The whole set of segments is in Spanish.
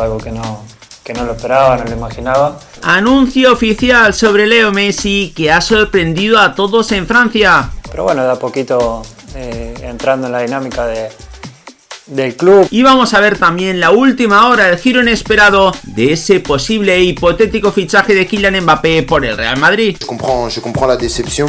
Algo que no, que no lo esperaba, no lo imaginaba. Anuncio oficial sobre Leo Messi que ha sorprendido a todos en Francia. Pero bueno, de a poquito eh, entrando en la dinámica de, del club. Y vamos a ver también la última hora, el giro inesperado de ese posible e hipotético fichaje de Kylian Mbappé por el Real Madrid. Je comprends, je comprends la déception.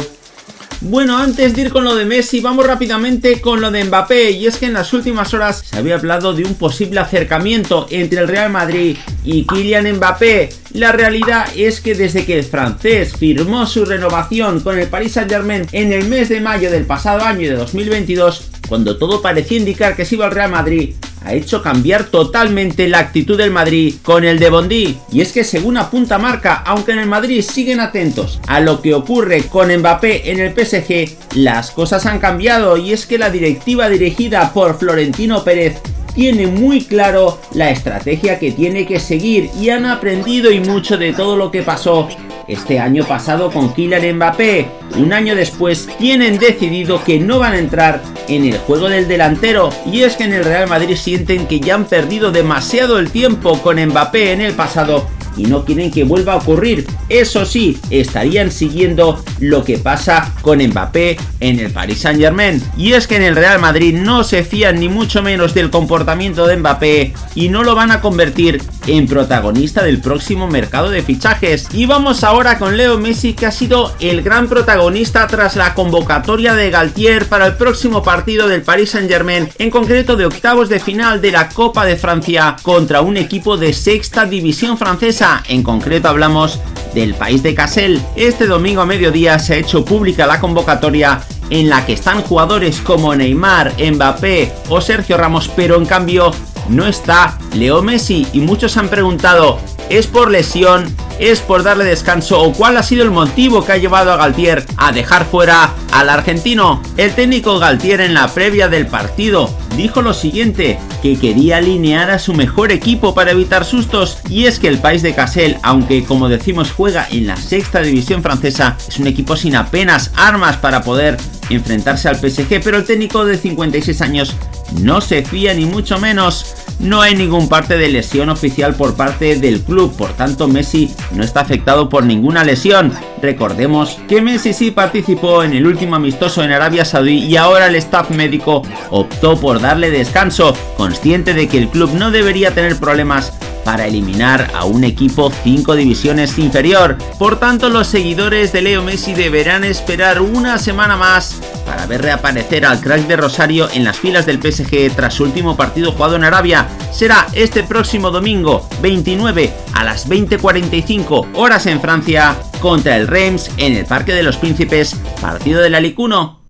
Bueno, antes de ir con lo de Messi, vamos rápidamente con lo de Mbappé. Y es que en las últimas horas se había hablado de un posible acercamiento entre el Real Madrid y Kylian Mbappé. La realidad es que desde que el francés firmó su renovación con el Paris Saint Germain en el mes de mayo del pasado año de 2022, cuando todo parecía indicar que se iba al Real Madrid, ha hecho cambiar totalmente la actitud del Madrid con el de Bondi. Y es que según apunta marca, aunque en el Madrid siguen atentos a lo que ocurre con Mbappé en el PSG, las cosas han cambiado y es que la directiva dirigida por Florentino Pérez tiene muy claro la estrategia que tiene que seguir y han aprendido y mucho de todo lo que pasó este año pasado con Kylian Mbappé. Un año después tienen decidido que no van a entrar en el juego del delantero y es que en el Real Madrid sienten que ya han perdido demasiado el tiempo con Mbappé en el pasado y no quieren que vuelva a ocurrir. Eso sí, estarían siguiendo lo que pasa con Mbappé en el Paris Saint Germain. Y es que en el Real Madrid no se fían ni mucho menos del comportamiento de Mbappé y no lo van a convertir en protagonista del próximo mercado de fichajes. Y vamos ahora con Leo Messi que ha sido el gran protagonista tras la convocatoria de Galtier para el próximo partido del Paris Saint Germain, en concreto de octavos de final de la Copa de Francia contra un equipo de sexta división francesa en concreto hablamos del país de Cassel. Este domingo a mediodía se ha hecho pública la convocatoria en la que están jugadores como Neymar, Mbappé o Sergio Ramos, pero en cambio no está Leo Messi y muchos han preguntado ¿es por lesión? ¿Es por darle descanso? ¿O cuál ha sido el motivo que ha llevado a Galtier a dejar fuera al argentino? El técnico Galtier en la previa del partido dijo lo siguiente, que quería alinear a su mejor equipo para evitar sustos y es que el país de Cassel, aunque como decimos juega en la sexta división francesa, es un equipo sin apenas armas para poder enfrentarse al PSG, pero el técnico de 56 años no se fía ni mucho menos. No hay ningún parte de lesión oficial por parte del club, por tanto Messi no está afectado por ninguna lesión. Recordemos que Messi sí participó en el último amistoso en Arabia Saudí y ahora el staff médico optó por darle descanso, consciente de que el club no debería tener problemas para eliminar a un equipo 5 divisiones inferior. Por tanto, los seguidores de Leo Messi deberán esperar una semana más para ver reaparecer al crack de Rosario en las filas del PSG tras su último partido jugado en Arabia. Será este próximo domingo 29 a las 20.45 horas en Francia contra el Reims en el Parque de los Príncipes, partido del Alicuno